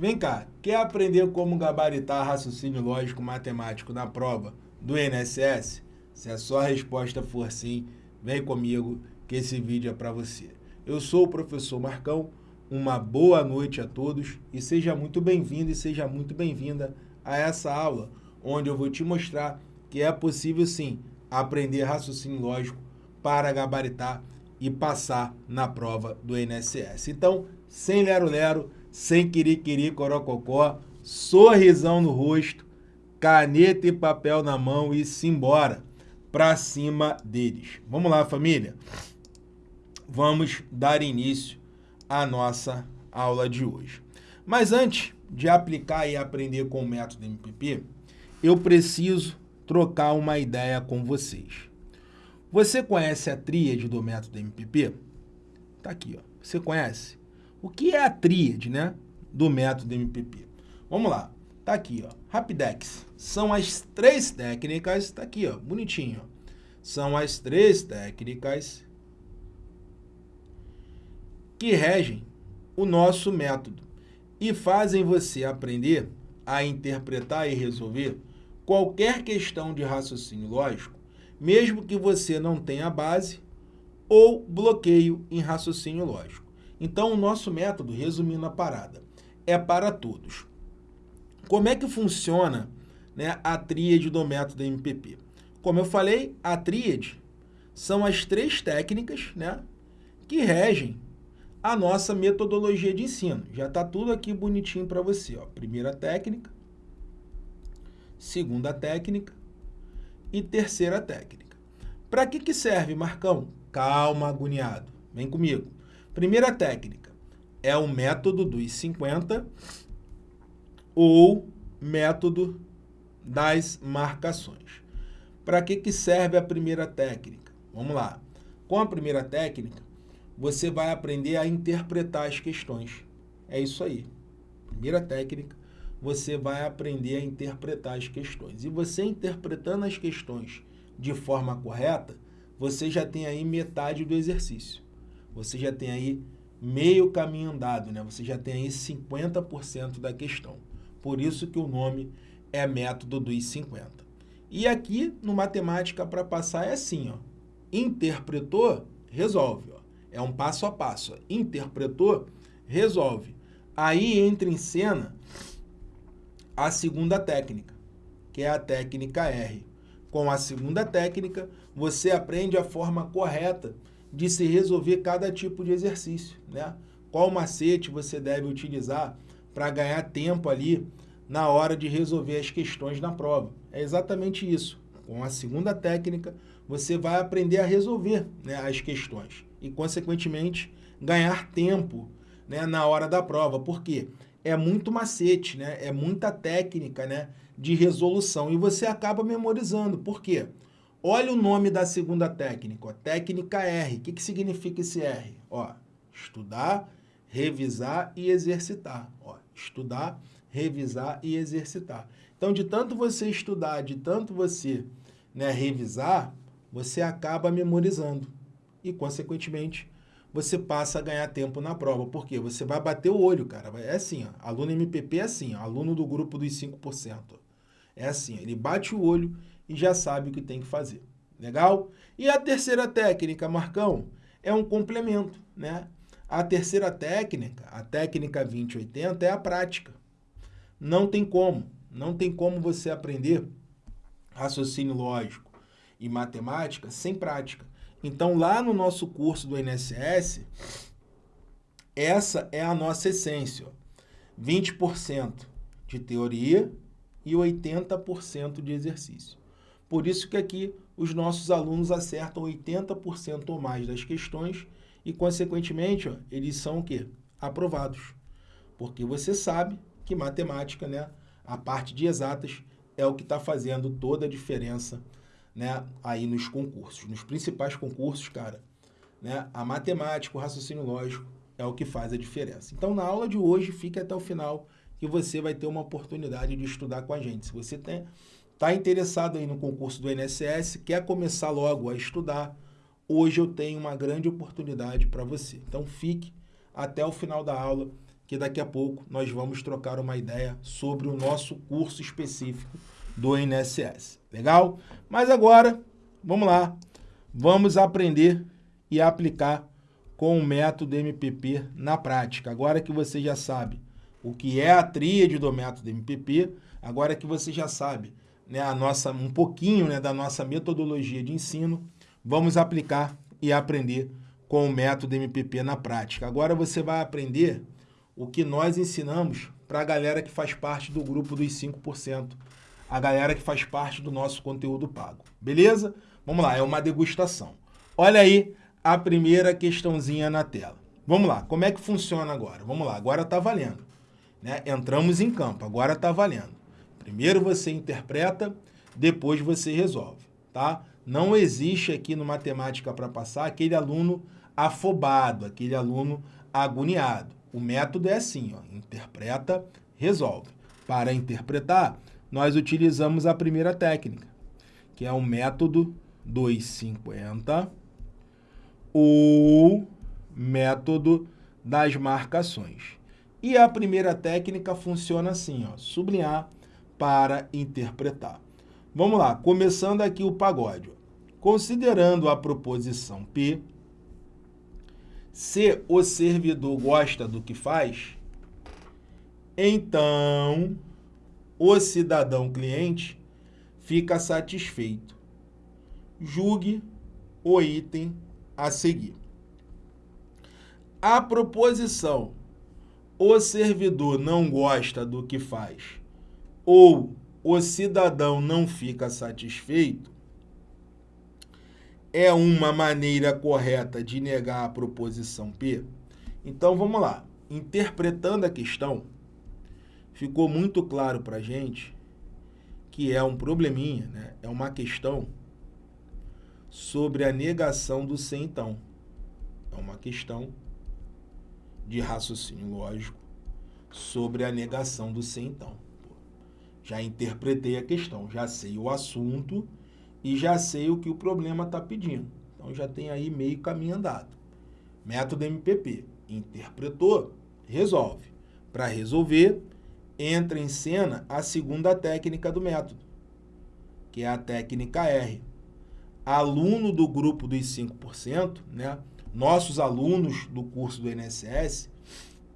Vem cá, quer aprender como gabaritar raciocínio lógico matemático na prova do INSS? Se a sua resposta for sim, vem comigo que esse vídeo é para você. Eu sou o professor Marcão, uma boa noite a todos e seja muito bem-vindo e seja muito bem-vinda a essa aula, onde eu vou te mostrar que é possível sim aprender raciocínio lógico para gabaritar e passar na prova do INSS. Então, sem lero-lero, sem querer corococó, sorrisão no rosto, caneta e papel na mão e simbora para cima deles. Vamos lá, família? Vamos dar início à nossa aula de hoje. Mas antes de aplicar e aprender com o método MPP, eu preciso trocar uma ideia com vocês. Você conhece a tríade do método MPP? Tá aqui, ó. Você conhece? O que é a tríade, né, do método MPP? Vamos lá. Tá aqui, ó. Rapidex. São as três técnicas, tá aqui, ó, bonitinho. São as três técnicas que regem o nosso método e fazem você aprender a interpretar e resolver qualquer questão de raciocínio lógico, mesmo que você não tenha base ou bloqueio em raciocínio lógico. Então, o nosso método, resumindo a parada, é para todos. Como é que funciona né, a tríade do método MPP? Como eu falei, a tríade são as três técnicas né, que regem a nossa metodologia de ensino. Já está tudo aqui bonitinho para você. Ó. Primeira técnica, segunda técnica e terceira técnica. Para que, que serve, Marcão? Calma, agoniado. Vem comigo. Primeira técnica é o método dos 50 ou método das marcações. Para que, que serve a primeira técnica? Vamos lá. Com a primeira técnica, você vai aprender a interpretar as questões. É isso aí. Primeira técnica, você vai aprender a interpretar as questões. E você interpretando as questões de forma correta, você já tem aí metade do exercício você já tem aí meio caminho andado, né? Você já tem aí 50% da questão. Por isso que o nome é método dos 50. E aqui no matemática para passar é assim, ó. Interpretou, resolve, ó. É um passo a passo. Ó. Interpretou, resolve. Aí entra em cena a segunda técnica, que é a técnica R. Com a segunda técnica, você aprende a forma correta de se resolver cada tipo de exercício, né? Qual macete você deve utilizar para ganhar tempo ali na hora de resolver as questões na prova. É exatamente isso. Com a segunda técnica, você vai aprender a resolver né, as questões e, consequentemente, ganhar tempo né, na hora da prova. Por quê? É muito macete, né? é muita técnica né, de resolução e você acaba memorizando. Por quê? Olha o nome da segunda técnica, ó, técnica R. O que, que significa esse R? Ó, estudar, revisar e exercitar. Ó, estudar, revisar e exercitar. Então, de tanto você estudar, de tanto você né, revisar, você acaba memorizando. E, consequentemente, você passa a ganhar tempo na prova. Por quê? Você vai bater o olho, cara. É assim, ó. Aluno MPP é assim, ó. Aluno do grupo dos 5%. É assim, ele bate o olho e já sabe o que tem que fazer. Legal? E a terceira técnica, Marcão, é um complemento, né? A terceira técnica, a técnica 2080, é a prática. Não tem como, não tem como você aprender raciocínio lógico e matemática sem prática. Então, lá no nosso curso do INSS, essa é a nossa essência. 20% de teoria e 80% de exercício. Por isso que aqui os nossos alunos acertam 80% ou mais das questões e, consequentemente, ó, eles são o quê? Aprovados. Porque você sabe que matemática, né, a parte de exatas, é o que está fazendo toda a diferença né, aí nos concursos. Nos principais concursos, cara, né, a matemática, o raciocínio lógico é o que faz a diferença. Então, na aula de hoje, fique até o final que você vai ter uma oportunidade de estudar com a gente. Se você tem Está interessado aí no concurso do INSS, quer começar logo a estudar, hoje eu tenho uma grande oportunidade para você. Então fique até o final da aula que daqui a pouco nós vamos trocar uma ideia sobre o nosso curso específico do INSS. Legal? Mas agora, vamos lá, vamos aprender e aplicar com o método MPP na prática. Agora que você já sabe o que é a tríade do método MPP, agora que você já sabe né, a nossa, um pouquinho né, da nossa metodologia de ensino, vamos aplicar e aprender com o método MPP na prática. Agora você vai aprender o que nós ensinamos para a galera que faz parte do grupo dos 5%, a galera que faz parte do nosso conteúdo pago. Beleza? Vamos lá, é uma degustação. Olha aí a primeira questãozinha na tela. Vamos lá, como é que funciona agora? Vamos lá, agora está valendo. Né? Entramos em campo, agora está valendo. Primeiro você interpreta, depois você resolve, tá? Não existe aqui no Matemática para Passar aquele aluno afobado, aquele aluno agoniado. O método é assim, ó, interpreta, resolve. Para interpretar, nós utilizamos a primeira técnica, que é o método 250 ou método das marcações. E a primeira técnica funciona assim, ó, sublinhar para interpretar. Vamos lá, começando aqui o pagode. Considerando a proposição P, se o servidor gosta do que faz, então o cidadão cliente fica satisfeito. Julgue o item a seguir. A proposição o servidor não gosta do que faz ou o cidadão não fica satisfeito é uma maneira correta de negar a proposição P? Então vamos lá. Interpretando a questão, ficou muito claro para a gente que é um probleminha, né? é uma questão sobre a negação do sem então. É uma questão de raciocínio lógico sobre a negação do sem então. Já interpretei a questão, já sei o assunto e já sei o que o problema está pedindo. Então já tem aí meio caminho andado. Método MPP. Interpretou, resolve. Para resolver, entra em cena a segunda técnica do método, que é a técnica R. Aluno do grupo dos 5%, né? nossos alunos do curso do INSS,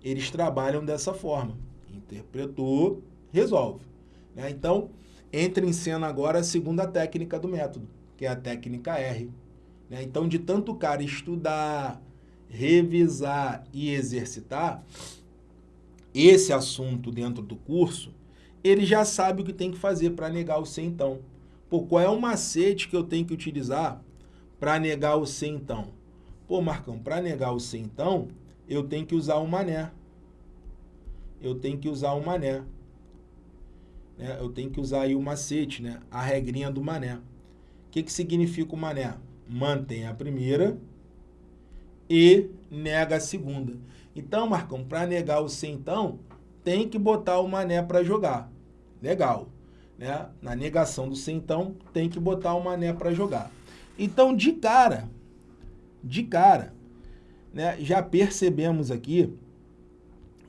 eles trabalham dessa forma. Interpretou, resolve. Né? Então, entra em cena agora a segunda técnica do método, que é a técnica R. Né? Então, de tanto o cara estudar, revisar e exercitar esse assunto dentro do curso, ele já sabe o que tem que fazer para negar o C então. Pô, qual é o macete que eu tenho que utilizar para negar o C então? Pô, Marcão, para negar o C então, eu tenho que usar o mané. Eu tenho que usar o mané né, eu tenho que usar aí o macete, né, a regrinha do mané. O que, que significa o mané? Mantém a primeira e nega a segunda. Então, Marcão, para negar o C, então, tem que botar o mané para jogar. Legal. Né? Na negação do C, então, tem que botar o mané para jogar. Então, de cara, de cara, né, já percebemos aqui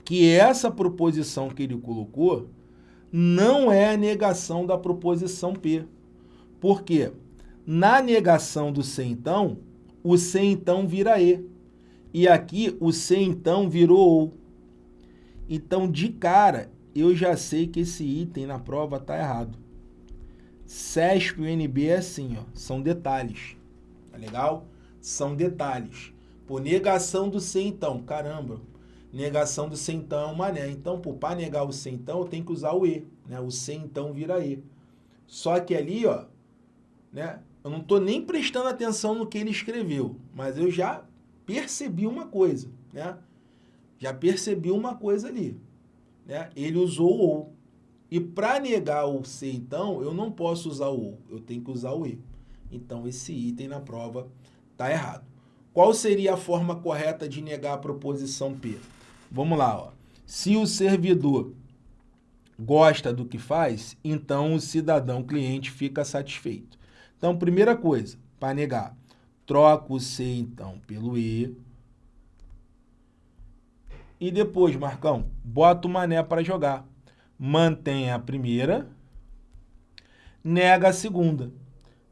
que essa proposição que ele colocou não é a negação da proposição P. Por quê? Na negação do C então, o C então vira E. E aqui o C então virou OU. Então, de cara, eu já sei que esse item na prova está errado. CESP e UNB é assim, ó, são detalhes. Tá legal? São detalhes. Por negação do C então, caramba, negação do centão é um mané. Então, para negar o centão, eu tenho que usar o E. Né? O centão vira E. Só que ali, ó, né, eu não estou nem prestando atenção no que ele escreveu, mas eu já percebi uma coisa, né? Já percebi uma coisa ali. Né? Ele usou o OU. E para negar o C, então, eu não posso usar o OU, eu tenho que usar o E. Então, esse item na prova está errado. Qual seria a forma correta de negar a proposição P? Vamos lá, ó. Se o servidor gosta do que faz, então o cidadão cliente fica satisfeito. Então, primeira coisa, para negar, troca o C, então, pelo E. E depois, Marcão, bota o mané para jogar. Mantém a primeira, nega a segunda.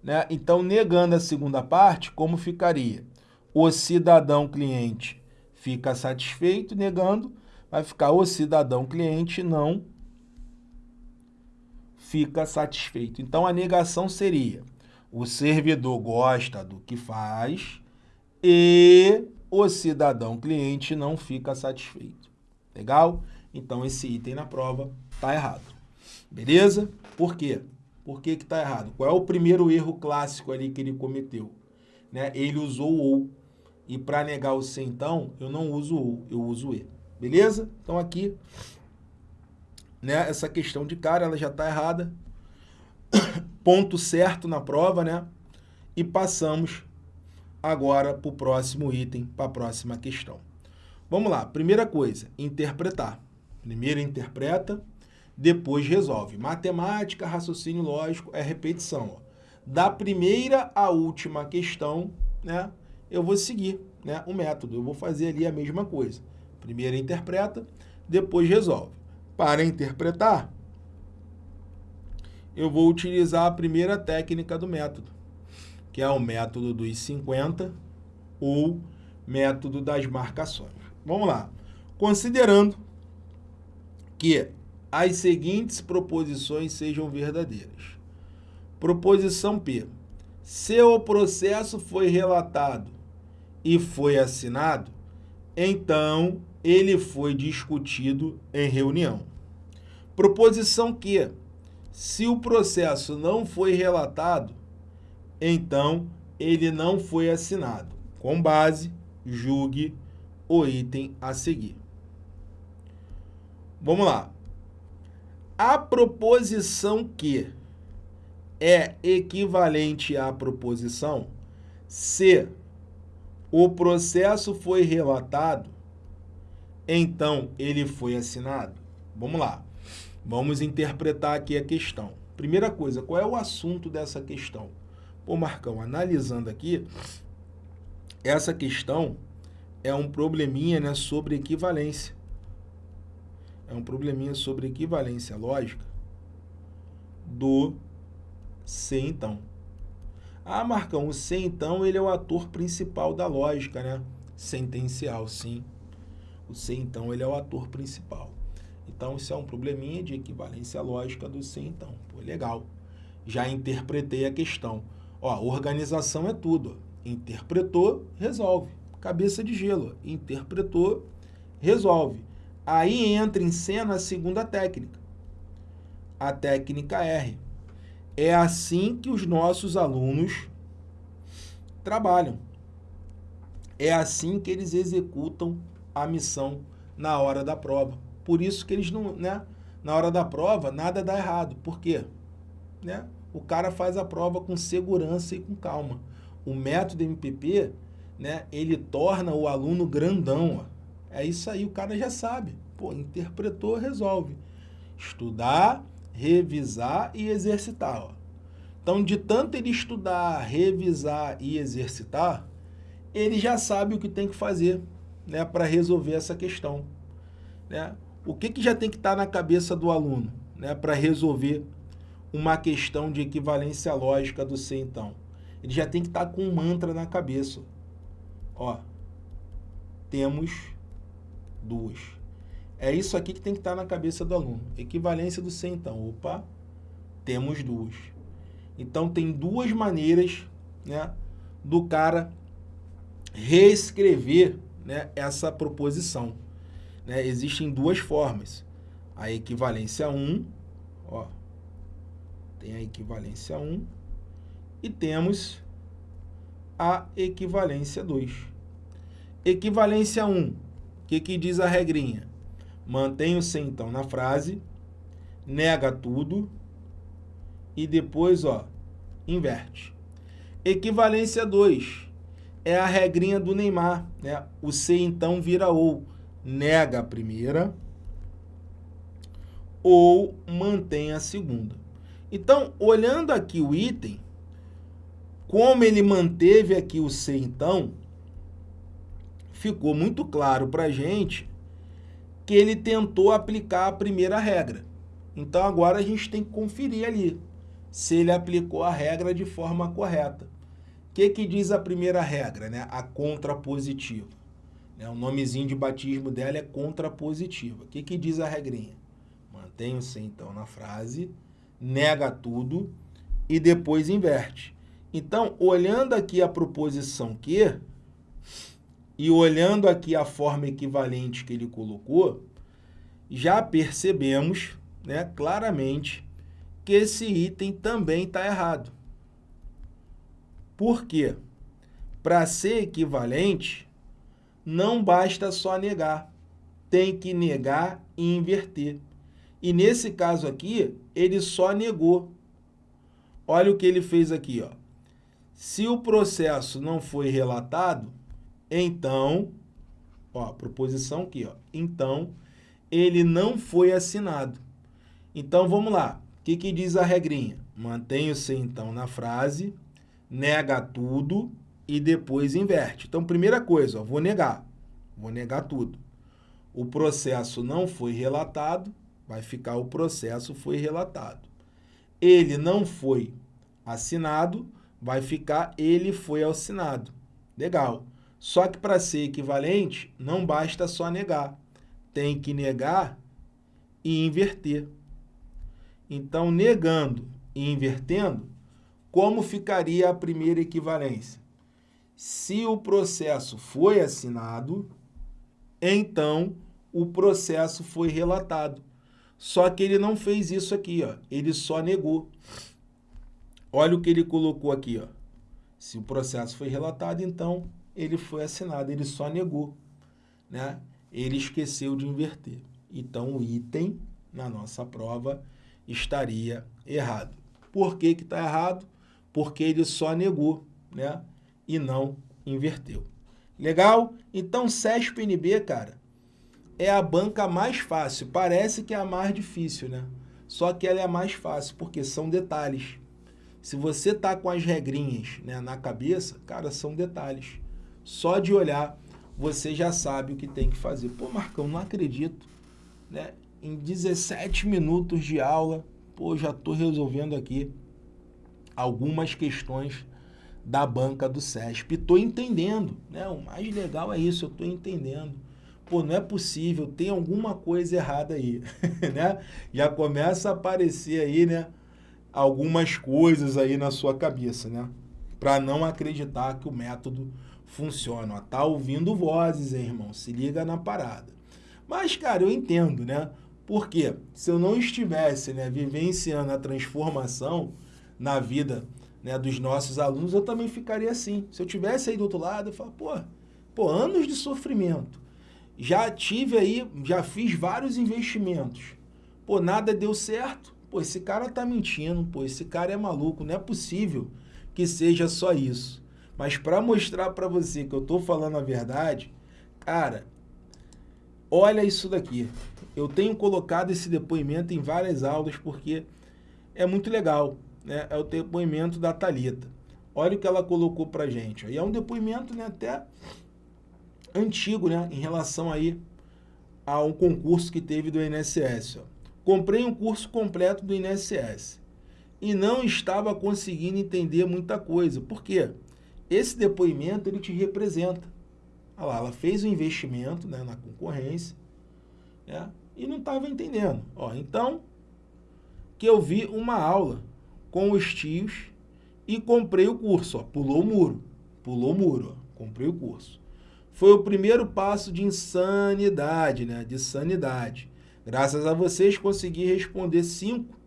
Né? Então, negando a segunda parte, como ficaria? O cidadão cliente fica satisfeito, negando, vai ficar o cidadão cliente não fica satisfeito. Então, a negação seria o servidor gosta do que faz e o cidadão cliente não fica satisfeito. Legal? Então, esse item na prova está errado. Beleza? Por quê? Por que está errado? Qual é o primeiro erro clássico ali que ele cometeu? Né? Ele usou o ou. E para negar o C, então, eu não uso ou, eu uso o e. Beleza? Então, aqui, né, essa questão de cara, ela já está errada. Ponto certo na prova, né? E passamos agora para o próximo item, para a próxima questão. Vamos lá, primeira coisa, interpretar. Primeiro interpreta, depois resolve. Matemática, raciocínio lógico, é repetição. Ó. Da primeira à última questão, né, eu vou seguir né, o método. Eu vou fazer ali a mesma coisa. Primeiro interpreta, depois resolve. Para interpretar, eu vou utilizar a primeira técnica do método, que é o método dos 50 ou método das marcações. Vamos lá. Considerando que as seguintes proposições sejam verdadeiras. Proposição P. Se o processo foi relatado e foi assinado, então ele foi discutido em reunião. Proposição Q. Se o processo não foi relatado, então ele não foi assinado. Com base, julgue o item a seguir. Vamos lá. A proposição que é equivalente à proposição se o processo foi relatado, então ele foi assinado. Vamos lá. Vamos interpretar aqui a questão. Primeira coisa, qual é o assunto dessa questão? Pô, Marcão, analisando aqui, essa questão é um probleminha né, sobre equivalência é um probleminha sobre equivalência lógica do C então. Ah, Marcão, o C então ele é o ator principal da lógica, né? Sentencial, sim. O C então ele é o ator principal. Então isso é um probleminha de equivalência lógica do C então. Pô, legal. Já interpretei a questão. Ó, organização é tudo. Interpretou, resolve. Cabeça de gelo. Interpretou, resolve. Aí entra em cena a segunda técnica, a técnica R. É assim que os nossos alunos trabalham. É assim que eles executam a missão na hora da prova. Por isso que eles não, né? Na hora da prova, nada dá errado. Por quê? Né? O cara faz a prova com segurança e com calma. O método MPP, né, ele torna o aluno grandão, ó. É isso aí, o cara já sabe. Pô, interpretou, resolve. Estudar, revisar e exercitar. Ó. Então, de tanto ele estudar, revisar e exercitar, ele já sabe o que tem que fazer né, para resolver essa questão. Né? O que, que já tem que estar tá na cabeça do aluno né, para resolver uma questão de equivalência lógica do C, então? Ele já tem que estar tá com um mantra na cabeça. Ó, temos duas. É isso aqui que tem que estar na cabeça do aluno. Equivalência do C, então. Opa, temos duas. Então, tem duas maneiras né, do cara reescrever né, essa proposição. Né? Existem duas formas. A equivalência 1, ó, tem a equivalência 1 e temos a equivalência 2. Equivalência 1 que, que diz a regrinha? Mantém o sem então na frase, nega tudo e depois, ó, inverte. Equivalência 2 é a regrinha do Neymar, né? O C então vira ou, nega a primeira ou mantém a segunda. Então, olhando aqui o item, como ele manteve aqui o C então, ficou muito claro para a gente que ele tentou aplicar a primeira regra. Então agora a gente tem que conferir ali se ele aplicou a regra de forma correta. O que, que diz a primeira regra, né? A contrapositiva. Né? O nomezinho de batismo dela é contrapositiva. O que, que diz a regrinha? Mantenha-se então na frase, nega tudo e depois inverte. Então, olhando aqui a proposição que e olhando aqui a forma equivalente que ele colocou, já percebemos né, claramente que esse item também está errado. Por quê? Para ser equivalente, não basta só negar. Tem que negar e inverter. E nesse caso aqui, ele só negou. Olha o que ele fez aqui. Ó. Se o processo não foi relatado, então, ó, proposição aqui, ó, então ele não foi assinado. Então, vamos lá. O que, que diz a regrinha? Mantenha-se, então, na frase, nega tudo e depois inverte. Então, primeira coisa, ó, vou negar. Vou negar tudo. O processo não foi relatado, vai ficar o processo foi relatado. Ele não foi assinado, vai ficar ele foi assinado. Legal. Só que para ser equivalente, não basta só negar. Tem que negar e inverter. Então, negando e invertendo, como ficaria a primeira equivalência? Se o processo foi assinado, então o processo foi relatado. Só que ele não fez isso aqui, ó. ele só negou. Olha o que ele colocou aqui. Ó. Se o processo foi relatado, então ele foi assinado, ele só negou. Né? Ele esqueceu de inverter. Então, o item na nossa prova estaria errado. Por que está errado? Porque ele só negou né? e não inverteu. Legal? Então, CESP-NB, cara, é a banca mais fácil. Parece que é a mais difícil, né? Só que ela é a mais fácil, porque são detalhes. Se você tá com as regrinhas né, na cabeça, cara, são detalhes. Só de olhar, você já sabe o que tem que fazer. Pô, Marcão, não acredito. Né? Em 17 minutos de aula, pô, já estou resolvendo aqui algumas questões da banca do SESP. Estou entendendo, né? O mais legal é isso, eu estou entendendo. Pô, não é possível, tem alguma coisa errada aí, né? Já começa a aparecer aí, né? Algumas coisas aí na sua cabeça, né? Para não acreditar que o método funciona. Tá ouvindo vozes, hein, irmão? Se liga na parada. Mas, cara, eu entendo, né? Porque se eu não estivesse né, vivenciando a transformação na vida né, dos nossos alunos, eu também ficaria assim. Se eu tivesse aí do outro lado, eu falo, pô, pô, anos de sofrimento. Já tive aí, já fiz vários investimentos. Pô, nada deu certo. Pô, esse cara tá mentindo, pô, esse cara é maluco, não é possível que seja só isso. Mas para mostrar para você que eu estou falando a verdade, cara, olha isso daqui. Eu tenho colocado esse depoimento em várias aulas porque é muito legal. Né? É o depoimento da Talita. Olha o que ela colocou para gente. É um depoimento né, até antigo né, em relação aí a um concurso que teve do INSS. Ó. Comprei um curso completo do INSS e não estava conseguindo entender muita coisa. Por quê? Esse depoimento ele te representa. Olha lá, ela fez o um investimento né, na concorrência né, e não estava entendendo. Ó, então, que eu vi uma aula com os tios e comprei o curso. Ó, pulou o muro, pulou o muro, ó, comprei o curso. Foi o primeiro passo de insanidade, né, de sanidade. Graças a vocês consegui responder cinco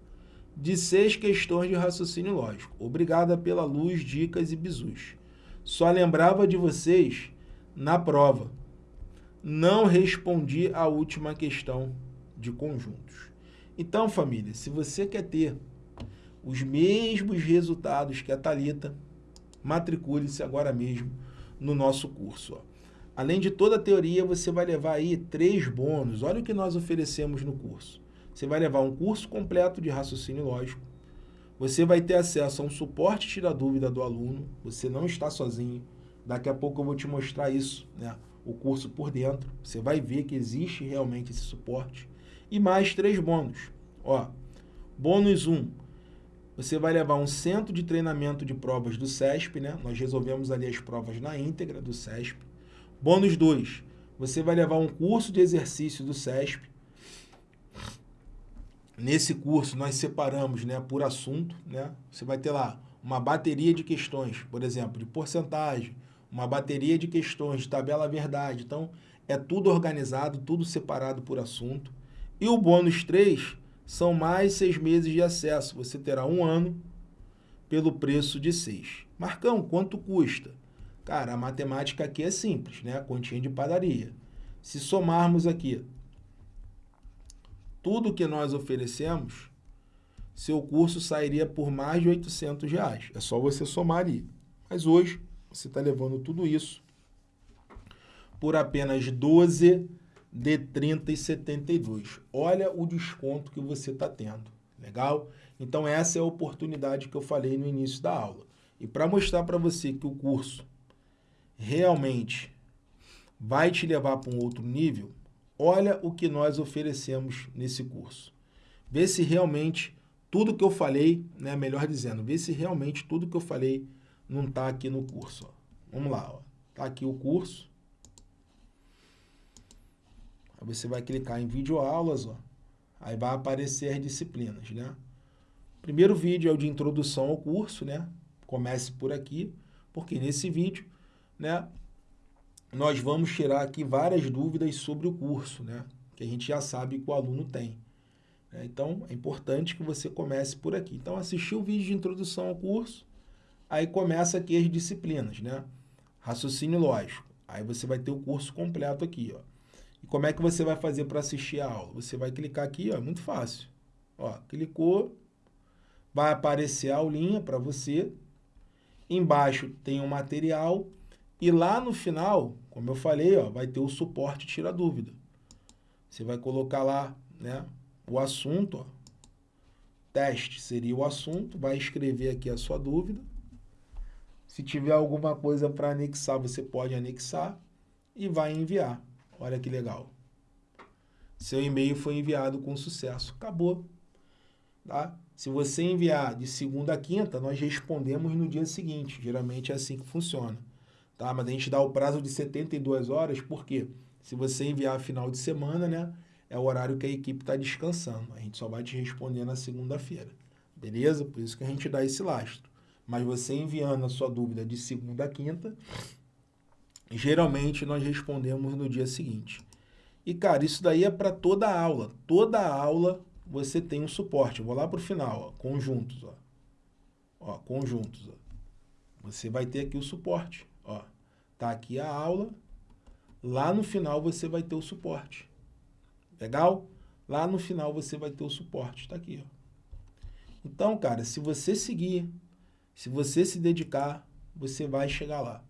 de seis questões de raciocínio lógico. Obrigada pela luz, dicas e bisus. Só lembrava de vocês na prova. Não respondi a última questão de conjuntos. Então, família, se você quer ter os mesmos resultados que a Talita, matricule-se agora mesmo no nosso curso. Ó. Além de toda a teoria, você vai levar aí três bônus. Olha o que nós oferecemos no curso. Você vai levar um curso completo de raciocínio lógico, você vai ter acesso a um suporte tira dúvida do aluno, você não está sozinho. Daqui a pouco eu vou te mostrar isso, né? o curso por dentro. Você vai ver que existe realmente esse suporte. E mais três bônus. Ó, bônus 1, um, você vai levar um centro de treinamento de provas do SESP, né? Nós resolvemos ali as provas na íntegra do SESP. Bônus 2, você vai levar um curso de exercício do SESP. Nesse curso nós separamos, né, por assunto, né? Você vai ter lá uma bateria de questões, por exemplo, de porcentagem, uma bateria de questões de tabela verdade. Então, é tudo organizado, tudo separado por assunto. E o bônus 3 são mais seis meses de acesso. Você terá um ano pelo preço de seis. Marcão, quanto custa? Cara, a matemática aqui é simples, né? A continha de padaria. Se somarmos aqui tudo que nós oferecemos, seu curso sairia por mais de 800 reais. É só você somar ali. Mas hoje, você está levando tudo isso por apenas 12 de 30,72. Olha o desconto que você está tendo. Legal? Então, essa é a oportunidade que eu falei no início da aula. E para mostrar para você que o curso realmente vai te levar para um outro nível, olha o que nós oferecemos nesse curso. Vê se realmente tudo que eu falei, né, melhor dizendo, vê se realmente tudo que eu falei não está aqui no curso. Ó. Vamos lá, está aqui o curso. Aí você vai clicar em vídeo aulas, ó. Aí vai aparecer as disciplinas, né? Primeiro vídeo é o de introdução ao curso, né? Comece por aqui, porque nesse vídeo, né, nós vamos tirar aqui várias dúvidas sobre o curso, né? Que a gente já sabe que o aluno tem. Né? Então, é importante que você comece por aqui. Então, assistir o vídeo de introdução ao curso, aí começa aqui as disciplinas, né? Raciocínio lógico. Aí você vai ter o curso completo aqui, ó. E como é que você vai fazer para assistir a aula? Você vai clicar aqui, ó, muito fácil. Ó, clicou, vai aparecer a aulinha para você. Embaixo tem o um material e lá no final, como eu falei, ó, vai ter o suporte tira dúvida. Você vai colocar lá, né, o assunto, ó. Teste seria o assunto, vai escrever aqui a sua dúvida. Se tiver alguma coisa para anexar, você pode anexar e vai enviar. Olha que legal. Seu e-mail foi enviado com sucesso. Acabou. Tá? Se você enviar de segunda a quinta, nós respondemos no dia seguinte. Geralmente é assim que funciona. Tá? Mas a gente dá o prazo de 72 horas, porque se você enviar final de semana, né, é o horário que a equipe está descansando. A gente só vai te responder na segunda-feira. Beleza? Por isso que a gente dá esse lastro. Mas você enviando a sua dúvida de segunda a quinta, geralmente nós respondemos no dia seguinte. E, cara, isso daí é para toda aula. Toda aula você tem um suporte. Eu vou lá para o final, ó, conjuntos. Ó. Ó, conjuntos. Ó. Você vai ter aqui o suporte. Ó. Tá aqui a aula. Lá no final você vai ter o suporte. Legal? Lá no final você vai ter o suporte. Está aqui. Ó. Então, cara, se você seguir, se você se dedicar, você vai chegar lá.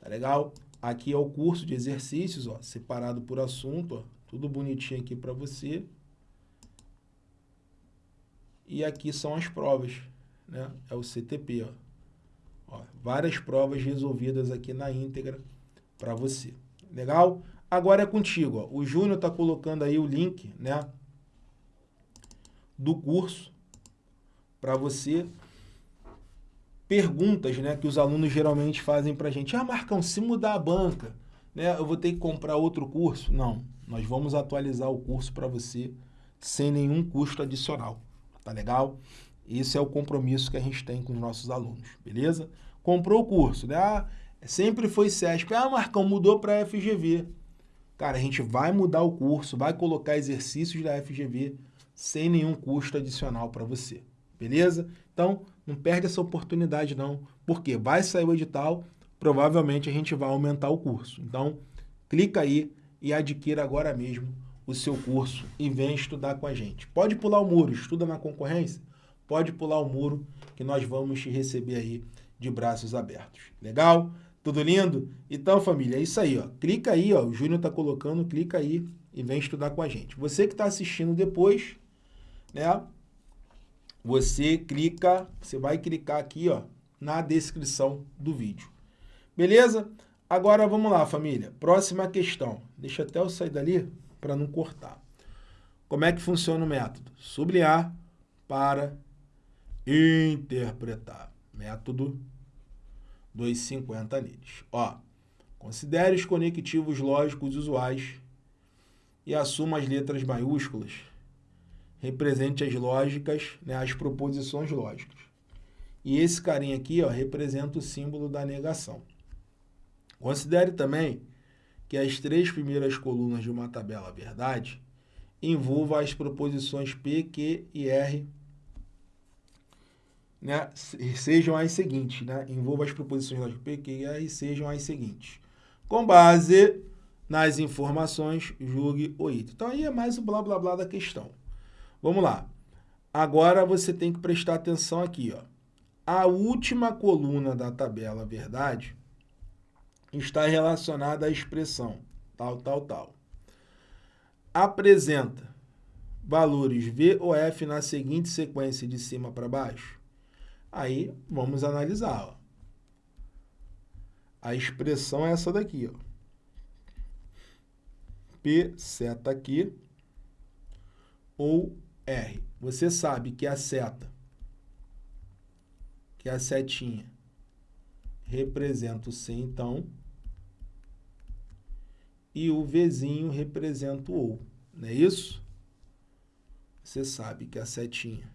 Tá legal? Aqui é o curso de exercícios, ó, separado por assunto, ó, tudo bonitinho aqui para você. E aqui são as provas, né? É o CTP, ó. Ó várias provas resolvidas aqui na íntegra para você. Legal? Agora é contigo, ó. O Júnior está colocando aí o link, né? Do curso para você perguntas né, que os alunos geralmente fazem para a gente. Ah, Marcão, se mudar a banca, né, eu vou ter que comprar outro curso? Não, nós vamos atualizar o curso para você sem nenhum custo adicional. Tá legal? Esse é o compromisso que a gente tem com os nossos alunos, beleza? Comprou o curso, né? Ah, sempre foi CESP. Ah, Marcão, mudou para FGV. Cara, a gente vai mudar o curso, vai colocar exercícios da FGV sem nenhum custo adicional para você, beleza? Então, não perde essa oportunidade não, porque vai sair o edital, provavelmente a gente vai aumentar o curso. Então, clica aí e adquira agora mesmo o seu curso e vem estudar com a gente. Pode pular o muro, estuda na concorrência? Pode pular o muro que nós vamos te receber aí de braços abertos. Legal? Tudo lindo? Então, família, é isso aí. Ó. Clica aí, ó, o Júnior está colocando, clica aí e vem estudar com a gente. Você que está assistindo depois, né? você clica, você vai clicar aqui ó, na descrição do vídeo. Beleza? Agora vamos lá, família. Próxima questão. Deixa até eu sair dali para não cortar. Como é que funciona o método? Sublinhar para interpretar. Método 250 neles. Ó, considere os conectivos lógicos usuais e assuma as letras maiúsculas. Represente as lógicas, né, as proposições lógicas. E esse carinha aqui ó, representa o símbolo da negação. Considere também que as três primeiras colunas de uma tabela verdade envolvam as proposições P, Q e R, né, sejam as seguintes, né, envolva as proposições lógicas P, Q e sejam as seguintes. Com base nas informações, julgue o item. Então, aí é mais o blá, blá, blá da questão. Vamos lá. Agora, você tem que prestar atenção aqui. Ó. A última coluna da tabela verdade está relacionada à expressão tal, tal, tal. Apresenta valores V ou F na seguinte sequência de cima para baixo. Aí, vamos analisar. A expressão é essa daqui. Ó. P seta aqui ou R. Você sabe que a seta, que a setinha representa o C, então, e o Vzinho representa o OU, não é isso? Você sabe que a setinha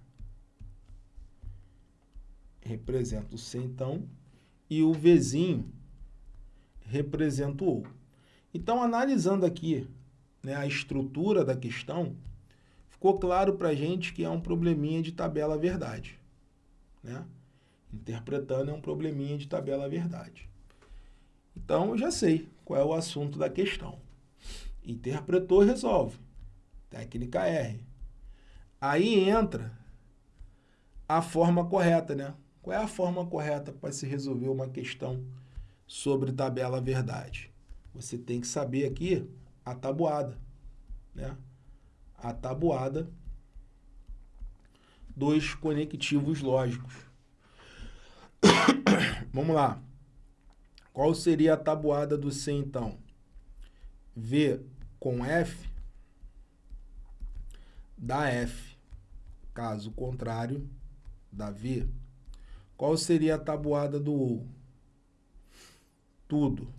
representa o C, então, e o Vzinho representa o OU. Então, analisando aqui né, a estrutura da questão, ficou claro para a gente que é um probleminha de tabela verdade. Né? Interpretando é um probleminha de tabela verdade. Então, eu já sei qual é o assunto da questão. Interpretou, resolve. Técnica R. Aí entra a forma correta, né? Qual é a forma correta para se resolver uma questão sobre tabela verdade? Você tem que saber aqui a tabuada, né? A tabuada dos conectivos lógicos. Vamos lá. Qual seria a tabuada do C, então? V com F dá F. Caso contrário, dá V. Qual seria a tabuada do U? Tudo.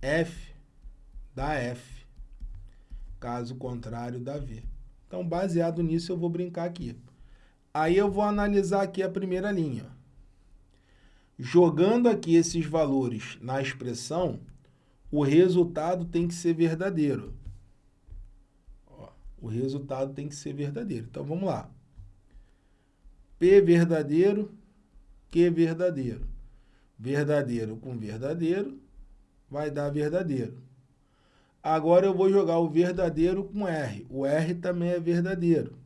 F dá F. Caso contrário, dá V. Então, baseado nisso, eu vou brincar aqui. Aí eu vou analisar aqui a primeira linha. Jogando aqui esses valores na expressão, o resultado tem que ser verdadeiro. O resultado tem que ser verdadeiro. Então, vamos lá. P verdadeiro, Q verdadeiro. Verdadeiro com verdadeiro vai dar verdadeiro. Agora eu vou jogar o verdadeiro com R. O R também é verdadeiro.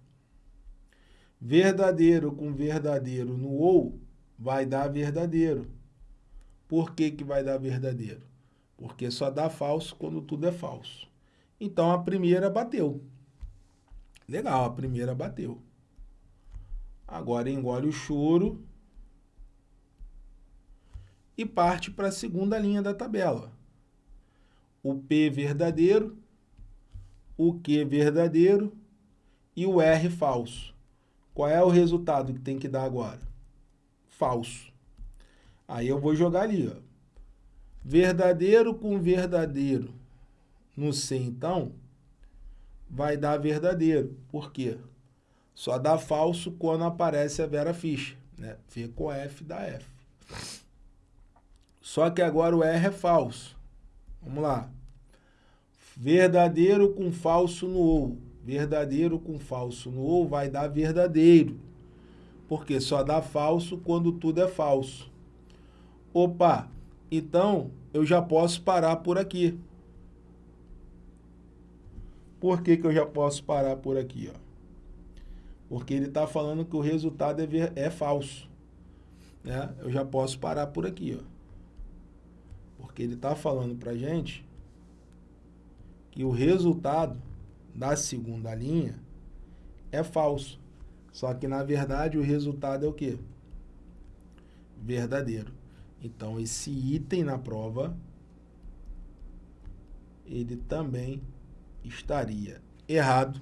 Verdadeiro com verdadeiro no OU vai dar verdadeiro. Por que, que vai dar verdadeiro? Porque só dá falso quando tudo é falso. Então, a primeira bateu. Legal, a primeira bateu. Agora engole o choro e parte para a segunda linha da tabela. O P verdadeiro, o Q verdadeiro e o R falso. Qual é o resultado que tem que dar agora? falso. Aí eu vou jogar ali, ó. Verdadeiro com verdadeiro no C, então, vai dar verdadeiro. Por quê? Só dá falso quando aparece a Vera Ficha. Né? V com F dá F. Só que agora o R é falso. Vamos lá. Verdadeiro com falso no OU. Verdadeiro com falso no OU vai dar verdadeiro porque só dá falso quando tudo é falso. Opa, então eu já posso parar por aqui. Por que, que eu já posso parar por aqui? Ó? Porque ele está falando que o resultado é, é falso. Né? Eu já posso parar por aqui. Ó. Porque ele está falando para gente que o resultado da segunda linha é falso. Só que, na verdade, o resultado é o quê? Verdadeiro. Então, esse item na prova, ele também estaria errado.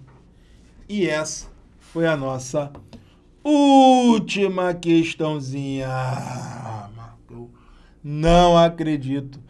E essa foi a nossa última questãozinha. Marco, não acredito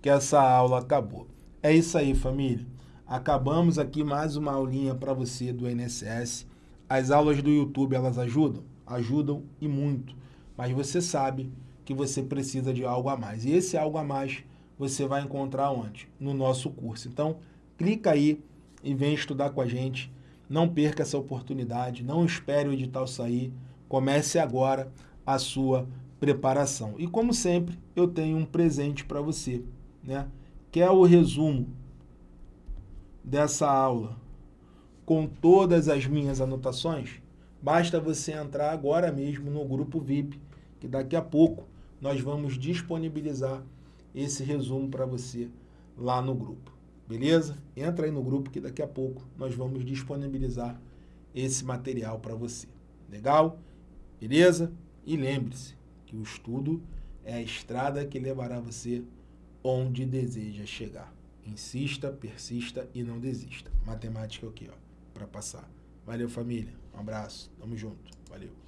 que essa aula acabou. É isso aí, família. Acabamos aqui mais uma aulinha para você do INSS. As aulas do YouTube, elas ajudam? Ajudam e muito. Mas você sabe que você precisa de algo a mais. E esse algo a mais você vai encontrar onde? No nosso curso. Então, clica aí e vem estudar com a gente. Não perca essa oportunidade, não espere o edital sair. Comece agora a sua preparação. E como sempre, eu tenho um presente para você, né? Que é o resumo dessa aula com todas as minhas anotações. Basta você entrar agora mesmo no grupo VIP, que daqui a pouco nós vamos disponibilizar esse resumo para você lá no grupo. Beleza? Entra aí no grupo que daqui a pouco nós vamos disponibilizar esse material para você. Legal? Beleza? E lembre-se que o estudo é a estrada que levará você onde deseja chegar. Insista, persista e não desista. Matemática é o quê? Para passar. Valeu, família. Um abraço. Tamo junto. Valeu.